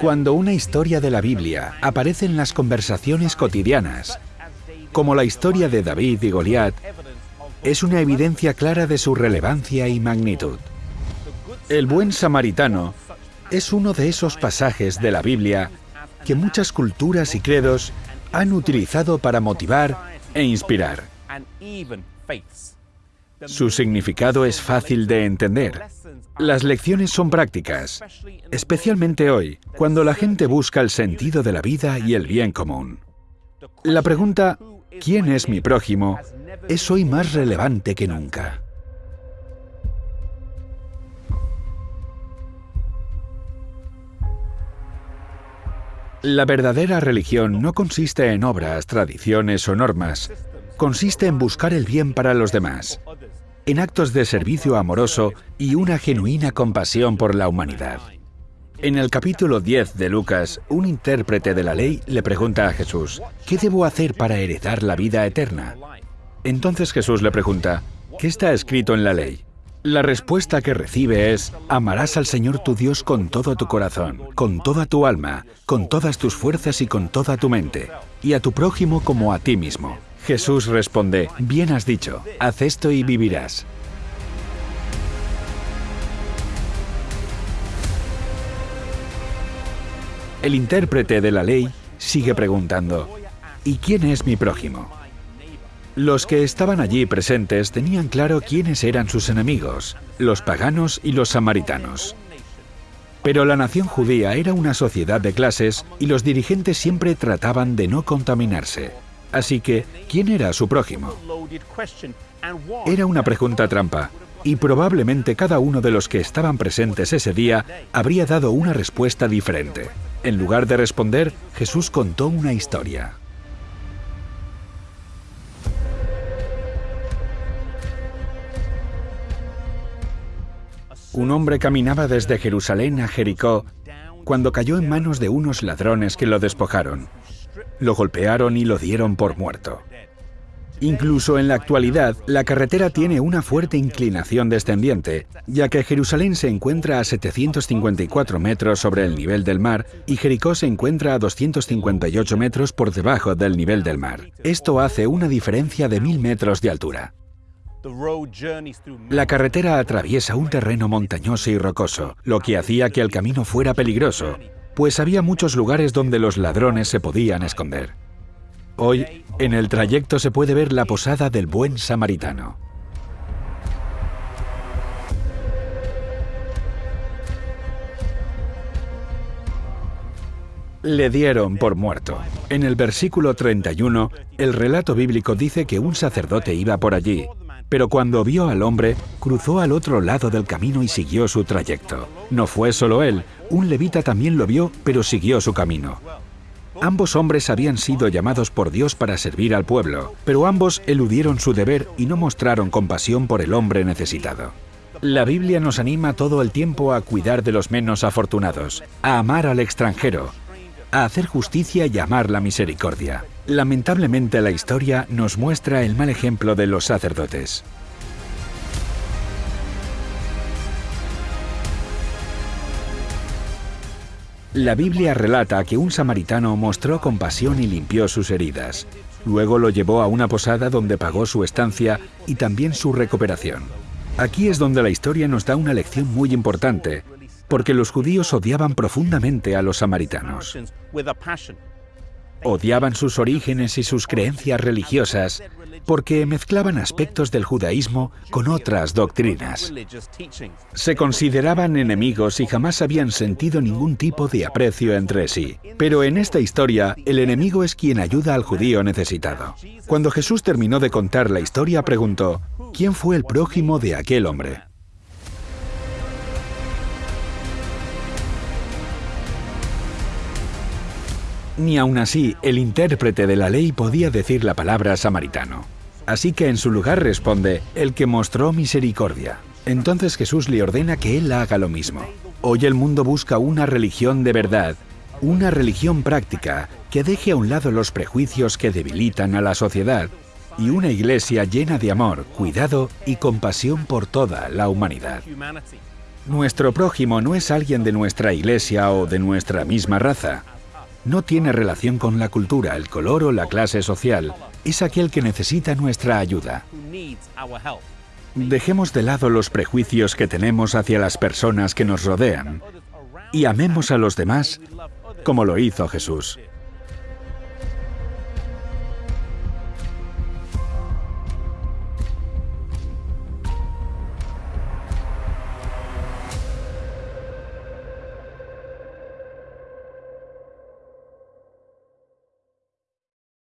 Cuando una historia de la Biblia aparece en las conversaciones cotidianas, como la historia de David y Goliat, es una evidencia clara de su relevancia y magnitud. El buen samaritano es uno de esos pasajes de la Biblia que muchas culturas y credos han utilizado para motivar e inspirar. Su significado es fácil de entender. Las lecciones son prácticas, especialmente hoy, cuando la gente busca el sentido de la vida y el bien común. La pregunta, ¿quién es mi prójimo?, es hoy más relevante que nunca. La verdadera religión no consiste en obras, tradiciones o normas. Consiste en buscar el bien para los demás, en actos de servicio amoroso y una genuina compasión por la humanidad. En el capítulo 10 de Lucas, un intérprete de la ley le pregunta a Jesús, ¿qué debo hacer para heredar la vida eterna? Entonces Jesús le pregunta, ¿qué está escrito en la ley? La respuesta que recibe es, amarás al Señor tu Dios con todo tu corazón, con toda tu alma, con todas tus fuerzas y con toda tu mente, y a tu prójimo como a ti mismo. Jesús responde, bien has dicho, haz esto y vivirás. El intérprete de la ley sigue preguntando, ¿y quién es mi prójimo? Los que estaban allí presentes tenían claro quiénes eran sus enemigos, los paganos y los samaritanos. Pero la nación judía era una sociedad de clases y los dirigentes siempre trataban de no contaminarse. Así que, ¿quién era su prójimo? Era una pregunta trampa, y probablemente cada uno de los que estaban presentes ese día habría dado una respuesta diferente. En lugar de responder, Jesús contó una historia. Un hombre caminaba desde Jerusalén a Jericó cuando cayó en manos de unos ladrones que lo despojaron. Lo golpearon y lo dieron por muerto. Incluso en la actualidad, la carretera tiene una fuerte inclinación descendiente, ya que Jerusalén se encuentra a 754 metros sobre el nivel del mar y Jericó se encuentra a 258 metros por debajo del nivel del mar. Esto hace una diferencia de mil metros de altura. La carretera atraviesa un terreno montañoso y rocoso, lo que hacía que el camino fuera peligroso, pues había muchos lugares donde los ladrones se podían esconder. Hoy, en el trayecto se puede ver la posada del buen samaritano. Le dieron por muerto. En el versículo 31, el relato bíblico dice que un sacerdote iba por allí, pero cuando vio al hombre, cruzó al otro lado del camino y siguió su trayecto. No fue solo él, un levita también lo vio, pero siguió su camino. Ambos hombres habían sido llamados por Dios para servir al pueblo, pero ambos eludieron su deber y no mostraron compasión por el hombre necesitado. La Biblia nos anima todo el tiempo a cuidar de los menos afortunados, a amar al extranjero, a hacer justicia y amar la misericordia. Lamentablemente la historia nos muestra el mal ejemplo de los sacerdotes. La Biblia relata que un samaritano mostró compasión y limpió sus heridas. Luego lo llevó a una posada donde pagó su estancia y también su recuperación. Aquí es donde la historia nos da una lección muy importante, porque los judíos odiaban profundamente a los samaritanos. Odiaban sus orígenes y sus creencias religiosas porque mezclaban aspectos del judaísmo con otras doctrinas. Se consideraban enemigos y jamás habían sentido ningún tipo de aprecio entre sí. Pero en esta historia, el enemigo es quien ayuda al judío necesitado. Cuando Jesús terminó de contar la historia, preguntó, ¿quién fue el prójimo de aquel hombre? Ni aun así el intérprete de la ley podía decir la palabra samaritano. Así que en su lugar responde, el que mostró misericordia. Entonces Jesús le ordena que él haga lo mismo. Hoy el mundo busca una religión de verdad, una religión práctica que deje a un lado los prejuicios que debilitan a la sociedad y una iglesia llena de amor, cuidado y compasión por toda la humanidad. Nuestro prójimo no es alguien de nuestra iglesia o de nuestra misma raza. No tiene relación con la cultura, el color o la clase social. Es aquel que necesita nuestra ayuda. Dejemos de lado los prejuicios que tenemos hacia las personas que nos rodean y amemos a los demás como lo hizo Jesús.